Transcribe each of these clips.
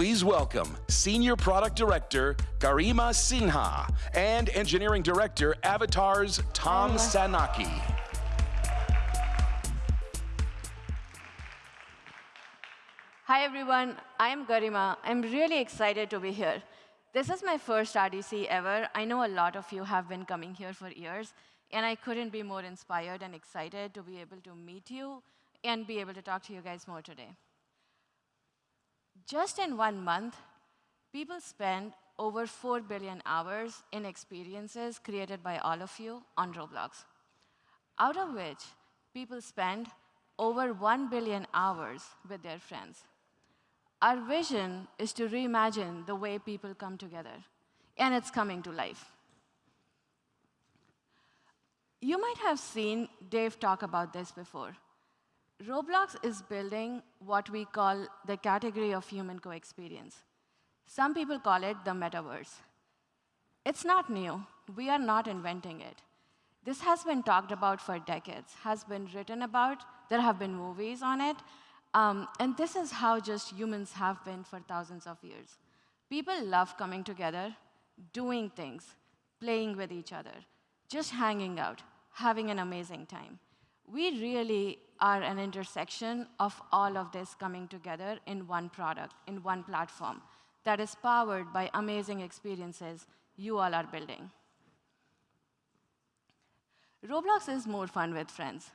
Please welcome Senior Product Director Garima Sinha and Engineering Director Avatars Tom oh. Sanocki. Hi everyone, I'm Garima. I'm really excited to be here. This is my first RDC ever. I know a lot of you have been coming here for years, and I couldn't be more inspired and excited to be able to meet you and be able to talk to you guys more today. Just in one month, people spend over 4 billion hours in experiences created by all of you on Roblox, out of which people spend over 1 billion hours with their friends. Our vision is to reimagine the way people come together, and it's coming to life. You might have seen Dave talk about this before. Roblox is building what we call the category of human co-experience. Some people call it the metaverse. It's not new. We are not inventing it. This has been talked about for decades, has been written about. There have been movies on it. Um, and this is how just humans have been for thousands of years. People love coming together, doing things, playing with each other, just hanging out, having an amazing time. We really are an intersection of all of this coming together in one product, in one platform that is powered by amazing experiences you all are building. Roblox is more fun with friends.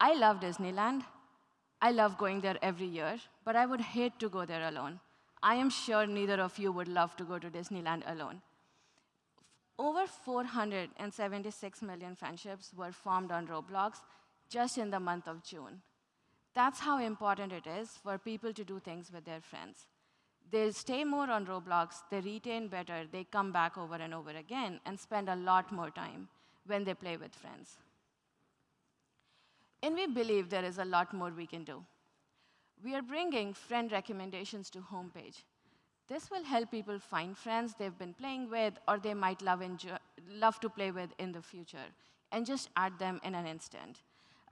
I love Disneyland. I love going there every year, but I would hate to go there alone. I am sure neither of you would love to go to Disneyland alone. Over 476 million friendships were formed on Roblox just in the month of June. That's how important it is for people to do things with their friends. They stay more on Roblox, they retain better, they come back over and over again and spend a lot more time when they play with friends. And we believe there is a lot more we can do. We are bringing friend recommendations to homepage. This will help people find friends they've been playing with or they might love, love to play with in the future, and just add them in an instant.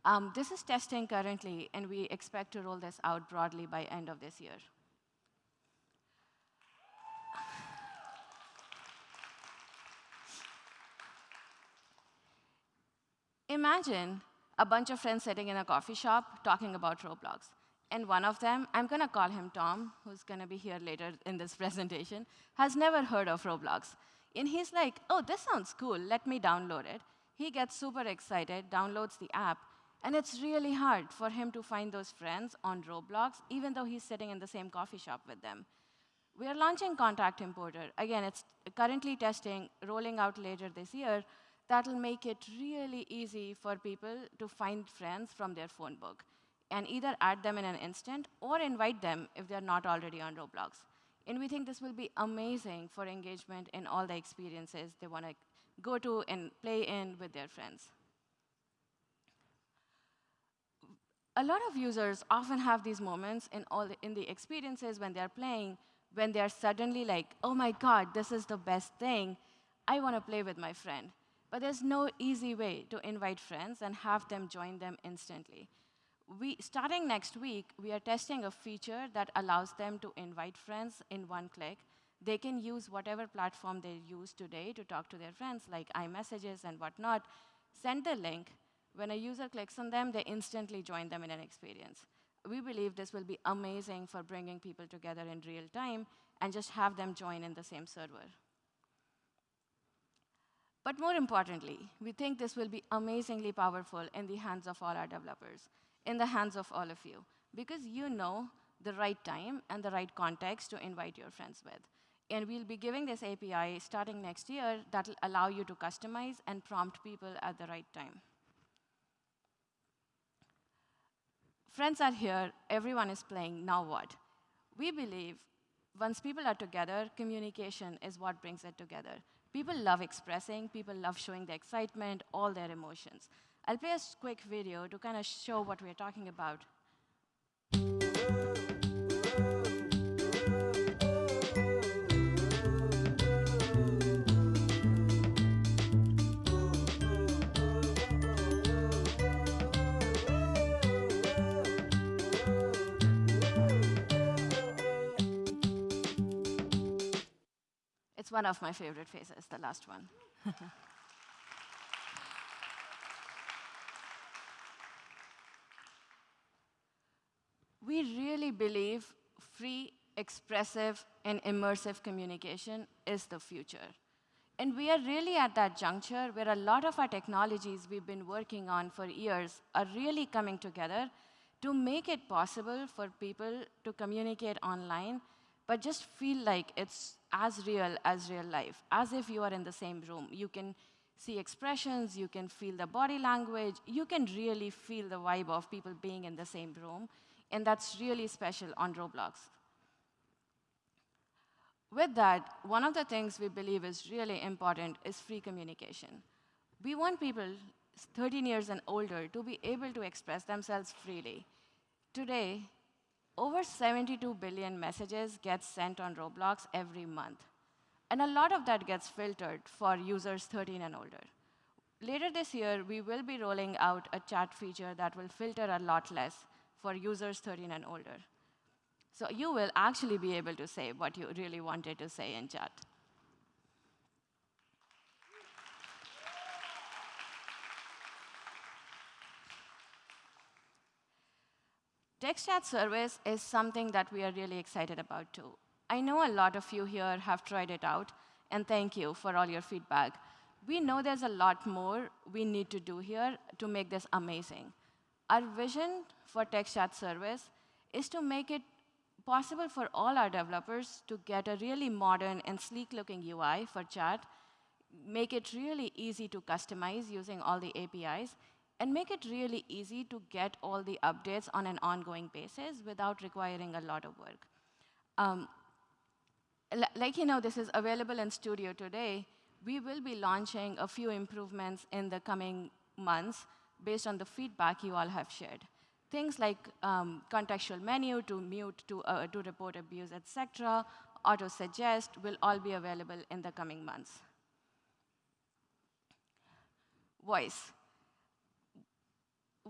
Um, this is testing currently, and we expect to roll this out broadly by end of this year. Imagine a bunch of friends sitting in a coffee shop talking about Roblox. And one of them, I'm going to call him Tom, who's going to be here later in this presentation, has never heard of Roblox. And he's like, oh, this sounds cool. Let me download it. He gets super excited, downloads the app, and it's really hard for him to find those friends on Roblox, even though he's sitting in the same coffee shop with them. We are launching Contact Importer. Again, it's currently testing, rolling out later this year. That'll make it really easy for people to find friends from their phone book and either add them in an instant or invite them if they're not already on Roblox. And we think this will be amazing for engagement in all the experiences they want to go to and play in with their friends. A lot of users often have these moments in, all in the experiences when they're playing, when they're suddenly like, oh my god, this is the best thing. I want to play with my friend. But there's no easy way to invite friends and have them join them instantly. We, starting next week, we are testing a feature that allows them to invite friends in one click. They can use whatever platform they use today to talk to their friends, like iMessages and whatnot, send the link, when a user clicks on them, they instantly join them in an experience. We believe this will be amazing for bringing people together in real time and just have them join in the same server. But more importantly, we think this will be amazingly powerful in the hands of all our developers, in the hands of all of you, because you know the right time and the right context to invite your friends with. And we'll be giving this API starting next year that will allow you to customize and prompt people at the right time. Friends are here, everyone is playing, now what? We believe once people are together, communication is what brings it together. People love expressing, people love showing their excitement, all their emotions. I'll play a quick video to kind of show what we're talking about. One of my favorite faces, the last one. we really believe free, expressive, and immersive communication is the future. And we are really at that juncture where a lot of our technologies we've been working on for years are really coming together to make it possible for people to communicate online, but just feel like it's as real as real life, as if you are in the same room. You can see expressions, you can feel the body language, you can really feel the vibe of people being in the same room, and that's really special on Roblox. With that, one of the things we believe is really important is free communication. We want people 13 years and older to be able to express themselves freely. Today, over 72 billion messages get sent on Roblox every month. And a lot of that gets filtered for users 13 and older. Later this year, we will be rolling out a chat feature that will filter a lot less for users 13 and older. So you will actually be able to say what you really wanted to say in chat. Text chat service is something that we are really excited about too. I know a lot of you here have tried it out, and thank you for all your feedback. We know there's a lot more we need to do here to make this amazing. Our vision for text chat service is to make it possible for all our developers to get a really modern and sleek-looking UI for chat, make it really easy to customize using all the APIs, and make it really easy to get all the updates on an ongoing basis without requiring a lot of work. Um, like you know, this is available in Studio today. We will be launching a few improvements in the coming months based on the feedback you all have shared. Things like um, contextual menu to mute, to, uh, to report abuse, etc., auto-suggest will all be available in the coming months. Voice.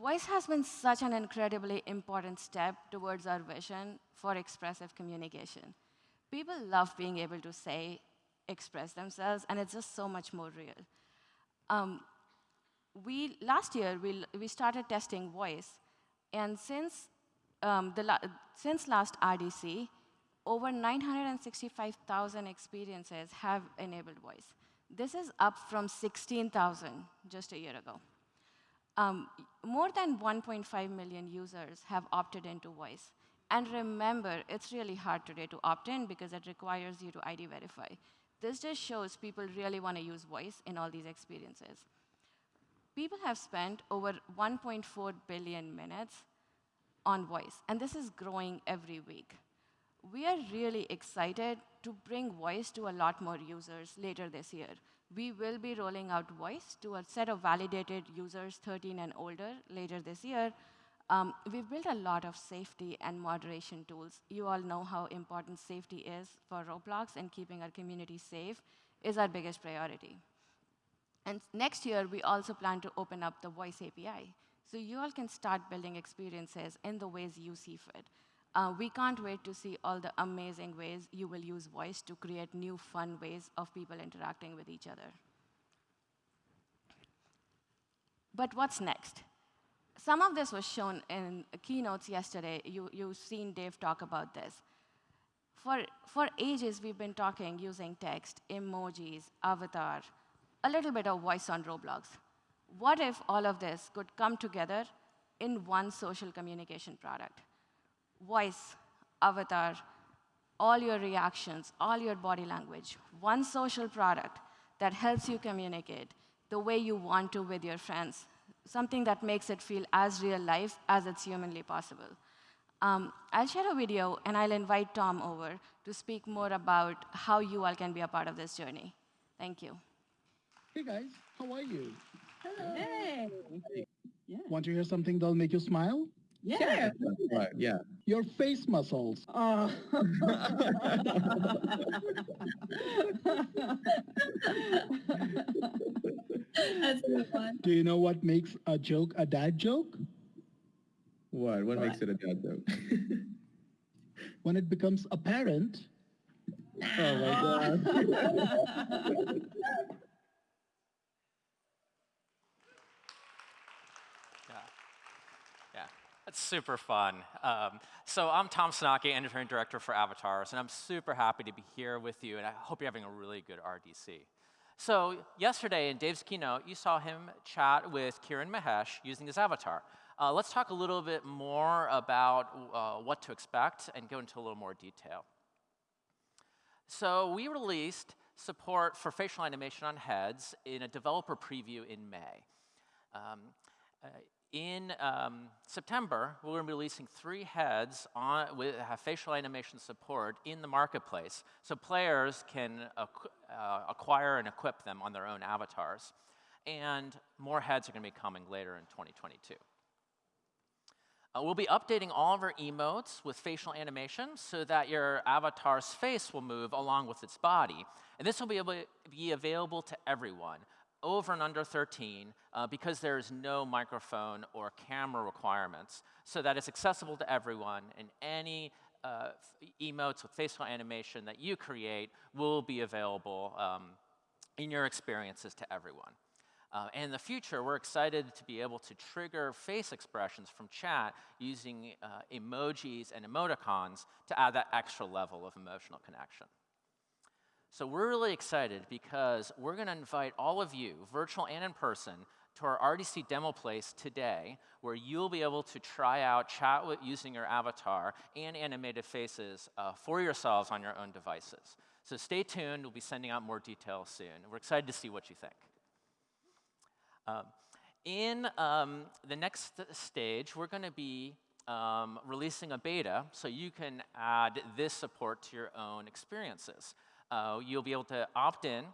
Voice has been such an incredibly important step towards our vision for expressive communication. People love being able to say, express themselves, and it's just so much more real. Um, we, last year, we, we started testing voice, and since, um, the la since last RDC, over 965,000 experiences have enabled voice. This is up from 16,000 just a year ago. Um, more than 1.5 million users have opted into voice. And remember, it's really hard today to opt in because it requires you to ID verify. This just shows people really want to use voice in all these experiences. People have spent over 1.4 billion minutes on voice, and this is growing every week. We are really excited to bring voice to a lot more users later this year. We will be rolling out voice to a set of validated users 13 and older later this year. Um, we've built a lot of safety and moderation tools. You all know how important safety is for Roblox, and keeping our community safe is our biggest priority. And next year, we also plan to open up the voice API. So you all can start building experiences in the ways you see fit. Uh, we can't wait to see all the amazing ways you will use voice to create new fun ways of people interacting with each other. But what's next? Some of this was shown in keynotes yesterday. You, you've seen Dave talk about this. For, for ages, we've been talking using text, emojis, avatar, a little bit of voice on Roblox. What if all of this could come together in one social communication product? Voice, avatar, all your reactions, all your body language, one social product that helps you communicate the way you want to with your friends, something that makes it feel as real life as it's humanly possible. Um, I'll share a video, and I'll invite Tom over to speak more about how you all can be a part of this journey. Thank you. Hey guys, how are you? Hello. Hey. Yeah. Want to hear something that'll make you smile? Yeah. Right, yeah. Your face muscles. Oh. That's so fun. Do you know what makes a joke a dad joke? What? What, What? makes it a dad joke? When it becomes apparent Oh my god. Yeah. Yeah, that's super fun. Um, so I'm Tom Sanocki, engineering director for Avatars, and I'm super happy to be here with you, and I hope you're having a really good RDC. So yesterday in Dave's keynote, you saw him chat with Kiran Mahesh using his avatar. Uh, let's talk a little bit more about uh, what to expect and go into a little more detail. So we released support for facial animation on heads in a developer preview in May. Um, uh, in um, September, we're going to be releasing three heads on, with facial animation support in the marketplace, so players can uh, acquire and equip them on their own avatars. And more heads are going to be coming later in 2022. Uh, we'll be updating all of our emotes with facial animation so that your avatar's face will move along with its body. And this will be, able be available to everyone, over and under 13, uh, because there is no microphone or camera requirements, so that it's accessible to everyone, and any uh, emotes with facial animation that you create will be available um, in your experiences to everyone. Uh, and in the future, we're excited to be able to trigger face expressions from chat using uh, emojis and emoticons to add that extra level of emotional connection. So we're really excited because we're going to invite all of you, virtual and in person, to our RDC demo place today, where you'll be able to try out chat with, using your avatar and animated faces uh, for yourselves on your own devices. So stay tuned. We'll be sending out more details soon. We're excited to see what you think. Um, in um, the next stage, we're going to be um, releasing a beta so you can add this support to your own experiences. Uh, you'll be able to opt in,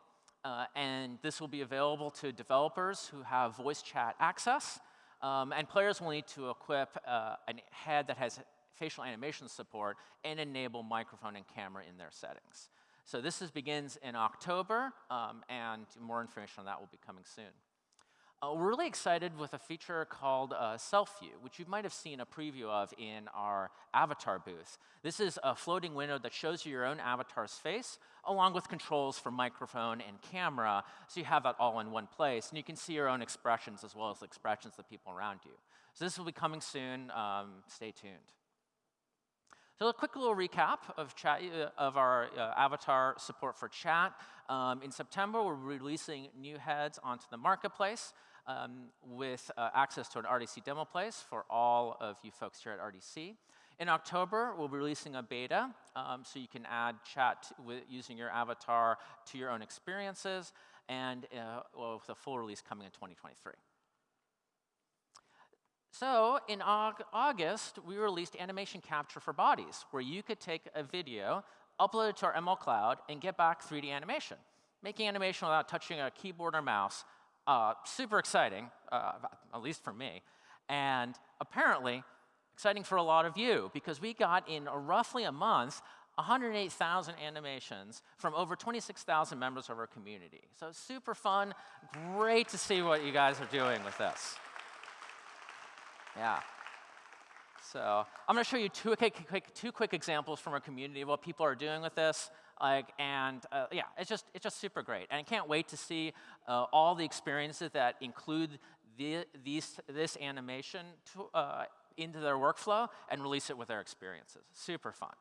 uh, and this will be available to developers who have voice chat access, um, and players will need to equip uh, a head that has facial animation support and enable microphone and camera in their settings. So this is, begins in October, um, and more information on that will be coming soon. Uh, we're really excited with a feature called uh, Self View, which you might have seen a preview of in our avatar booth. This is a floating window that shows you your own avatar's face, along with controls for microphone and camera, so you have that all in one place. And you can see your own expressions as well as the expressions of the people around you. So this will be coming soon. Um, stay tuned. So a quick little recap of, chat, uh, of our uh, avatar support for chat. Um, in September, we're releasing new heads onto the marketplace um, with uh, access to an RDC demo place for all of you folks here at RDC. In October, we'll be releasing a beta, um, so you can add chat with, using your avatar to your own experiences, and uh, well, with a full release coming in 2023. So in August, we released animation capture for bodies, where you could take a video, upload it to our ML Cloud, and get back 3D animation. Making animation without touching a keyboard or mouse uh, super exciting, uh, at least for me, and apparently exciting for a lot of you because we got in a roughly a month 108,000 animations from over 26,000 members of our community. So super fun, great to see what you guys are doing with this. Yeah. So I'm going to show you two quick, two quick examples from our community of what people are doing with this. Like, and uh, yeah, it's just, it's just super great. And I can't wait to see uh, all the experiences that include the, these, this animation to, uh, into their workflow and release it with their experiences. Super fun.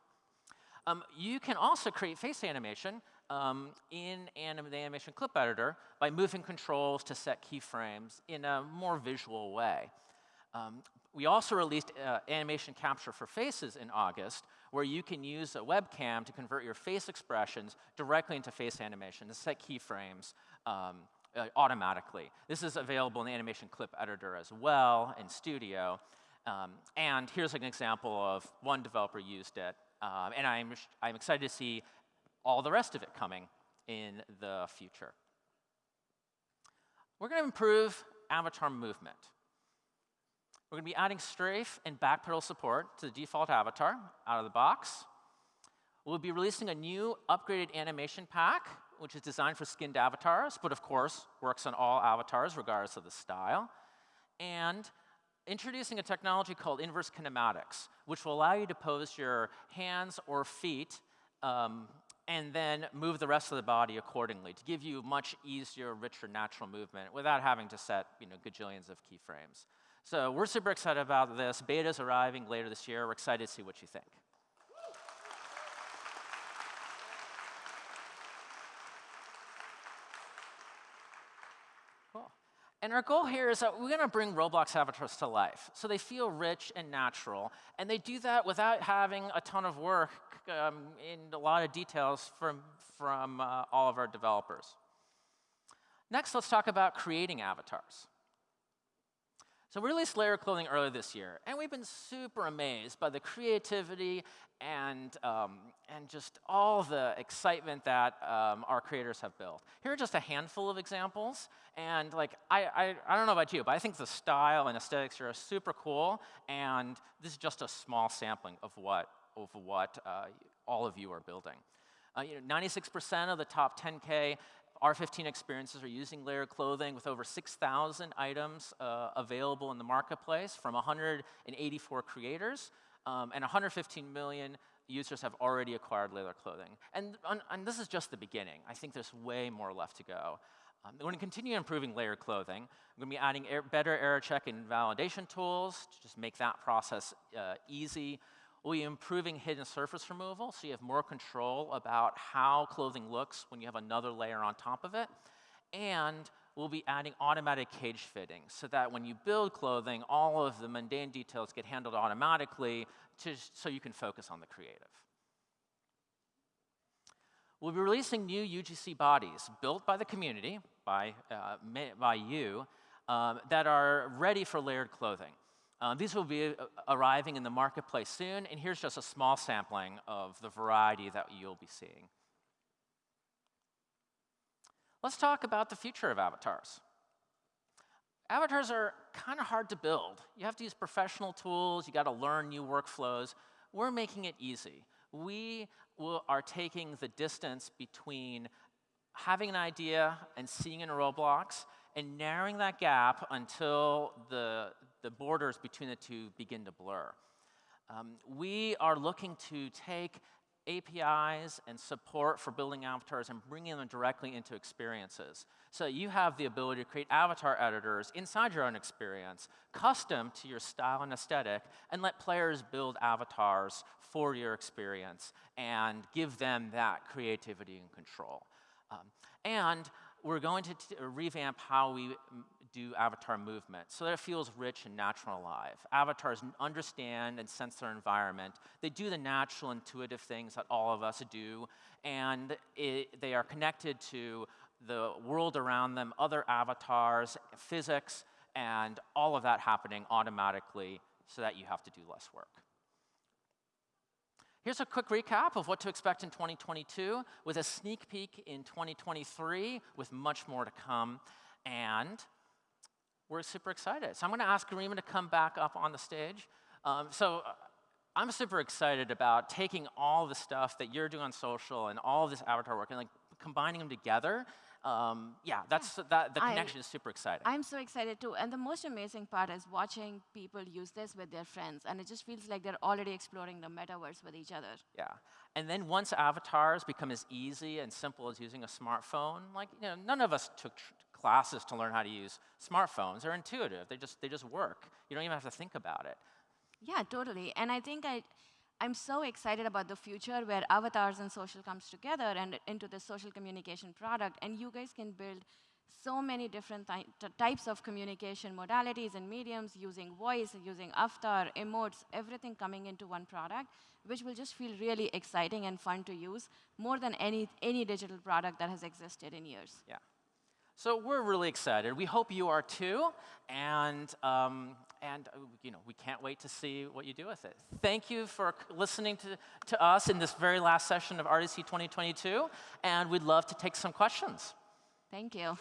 Um, you can also create face animation um, in anim the animation clip editor by moving controls to set keyframes in a more visual way. Um, we also released uh, animation capture for faces in August, where you can use a webcam to convert your face expressions directly into face animation to set keyframes um, uh, automatically. This is available in the animation clip editor as well in Studio. Um, and here's an example of one developer used it. Um, and I'm, I'm excited to see all the rest of it coming in the future. We're going to improve avatar movement. We're going to be adding strafe and back pedal support to the default avatar out of the box. We'll be releasing a new upgraded animation pack, which is designed for skinned avatars, but of course works on all avatars regardless of the style. And introducing a technology called inverse kinematics, which will allow you to pose your hands or feet um, and then move the rest of the body accordingly to give you much easier, richer, natural movement without having to set you know, gajillions of keyframes. So we're super excited about this. Beta's arriving later this year. We're excited to see what you think. Cool. And our goal here is that we're going to bring Roblox avatars to life. So they feel rich and natural. And they do that without having a ton of work um, in a lot of details from, from uh, all of our developers. Next, let's talk about creating avatars. So we released Layer Clothing earlier this year, and we've been super amazed by the creativity and, um, and just all the excitement that um, our creators have built. Here are just a handful of examples, and like I, I, I don't know about you, but I think the style and aesthetics are super cool, and this is just a small sampling of what, of what uh, all of you are building. 96% uh, you know, of the top 10K R15 experiences are using layered clothing with over 6,000 items uh, available in the marketplace from 184 creators, um, and 115 million users have already acquired layered clothing. And, and this is just the beginning. I think there's way more left to go. Um, we're going to continue improving layered clothing. We're going to be adding er better error check and validation tools to just make that process uh, easy. We'll be improving hidden surface removal, so you have more control about how clothing looks when you have another layer on top of it. And we'll be adding automatic cage fitting, so that when you build clothing, all of the mundane details get handled automatically to, so you can focus on the creative. We'll be releasing new UGC bodies built by the community, by, uh, by you, um, that are ready for layered clothing. Uh, these will be uh, arriving in the marketplace soon, and here's just a small sampling of the variety that you'll be seeing. Let's talk about the future of avatars. Avatars are kind of hard to build. You have to use professional tools, you got to learn new workflows. We're making it easy. We will, are taking the distance between having an idea and seeing in Roblox and narrowing that gap until the, the borders between the two begin to blur. Um, we are looking to take APIs and support for building avatars and bringing them directly into experiences. So you have the ability to create avatar editors inside your own experience, custom to your style and aesthetic, and let players build avatars for your experience and give them that creativity and control. Um, and we're going to revamp how we do avatar movement so that it feels rich and natural and alive. Avatars understand and sense their environment. They do the natural, intuitive things that all of us do, and it, they are connected to the world around them, other avatars, physics, and all of that happening automatically so that you have to do less work. Here's a quick recap of what to expect in 2022 with a sneak peek in 2023 with much more to come. And we're super excited. So I'm going to ask Garima to come back up on the stage. Um, so uh, I'm super excited about taking all the stuff that you're doing on social and all this avatar work and like combining them together um, yeah, that's that. The connection I, is super exciting. I'm so excited too. And the most amazing part is watching people use this with their friends, and it just feels like they're already exploring the metaverse with each other. Yeah, and then once avatars become as easy and simple as using a smartphone, like you know, none of us took classes to learn how to use smartphones. They're intuitive. They just they just work. You don't even have to think about it. Yeah, totally. And I think I I'm so excited about the future where avatars and social comes together and into the social communication product, and you guys can build so many different types of communication modalities and mediums using voice, using avatar, emotes, everything coming into one product, which will just feel really exciting and fun to use more than any, any digital product that has existed in years. Yeah. So we're really excited. We hope you are too. And, um, and uh, you know, we can't wait to see what you do with it. Thank you for listening to, to us in this very last session of RDC 2022. And we'd love to take some questions. Thank you.